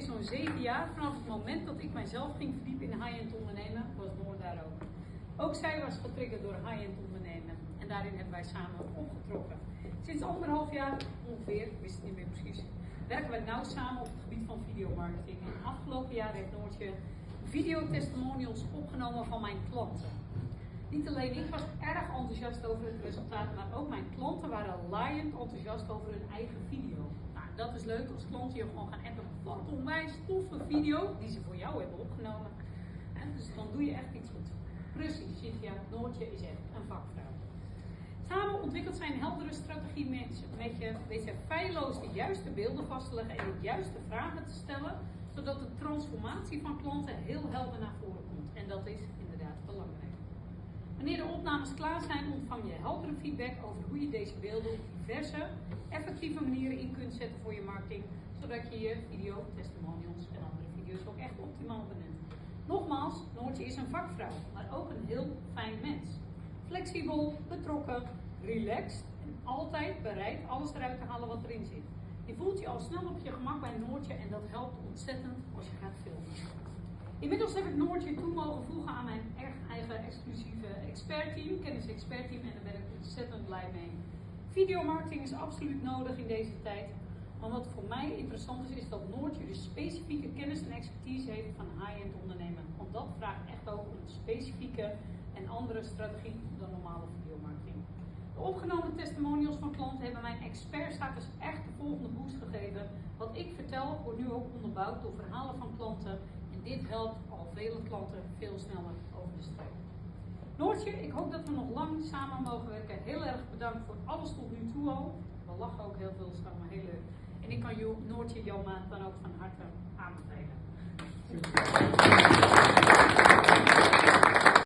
geleden, zo'n zeven jaar, vanaf het moment dat ik mijzelf ging verdiepen in high-end ondernemen, was Noor daar ook. Ook zij was getriggerd door high-end ondernemen en daarin hebben wij samen opgetrokken. Sinds anderhalf jaar ongeveer, wist het niet meer precies, werken wij nauw samen op het gebied van videomarketing. En afgelopen jaar heeft Noortje videotestimonials opgenomen van mijn klanten. Niet alleen ik was erg enthousiast over het resultaat, maar ook mijn klanten waren laaiend enthousiast over hun eigen video. Nou, dat is leuk als klanten je gewoon gaan appen. Wat een onwijs toffe video die ze voor jou hebben opgenomen. dus dan doe je echt iets goed. Precies, Cynthia, Noortje is echt een vakvrouw. Samen ontwikkelt zij een heldere strategie met, met je, weet je feilloos de juiste beelden vast te leggen en de juiste vragen te stellen, zodat de transformatie van klanten heel helder naar voren komt. En dat is inderdaad opnames klaar zijn, ontvang je heldere feedback over hoe je deze beelden op diverse, effectieve manieren in kunt zetten voor je marketing, zodat je je video, testimonials en andere video's ook echt optimaal benut. Nogmaals, Noortje is een vakvrouw, maar ook een heel fijn mens. Flexibel, betrokken, relaxed en altijd bereid alles eruit te halen wat erin zit. Je voelt je al snel op je gemak bij Noortje en dat helpt ontzettend als je gaat filmen. Inmiddels heb ik Noortje toe mogen voegen aan mijn eigen exclusieve expertteam, kennis expertteam en daar ben ik ontzettend blij mee. Videomarketing is absoluut nodig in deze tijd. Maar wat voor mij interessant is, is dat Noortje dus specifieke kennis en expertise heeft van high-end ondernemen. Want dat vraagt echt ook een specifieke en andere strategie dan normale videomarketing. De opgenomen testimonials van klanten hebben mijn expertstatus echt de volgende boost gegeven. Wat ik vertel wordt nu ook onderbouwd door verhalen van klanten en dit helpt al vele klanten veel sneller over de streep. Noortje, ik hoop dat we nog lang samen mogen werken. Heel erg bedankt voor alles tot nu toe al. We lachen ook heel veel samen, heel leuk. En ik kan Noortje jouw maand dan ook van harte aanbevelen.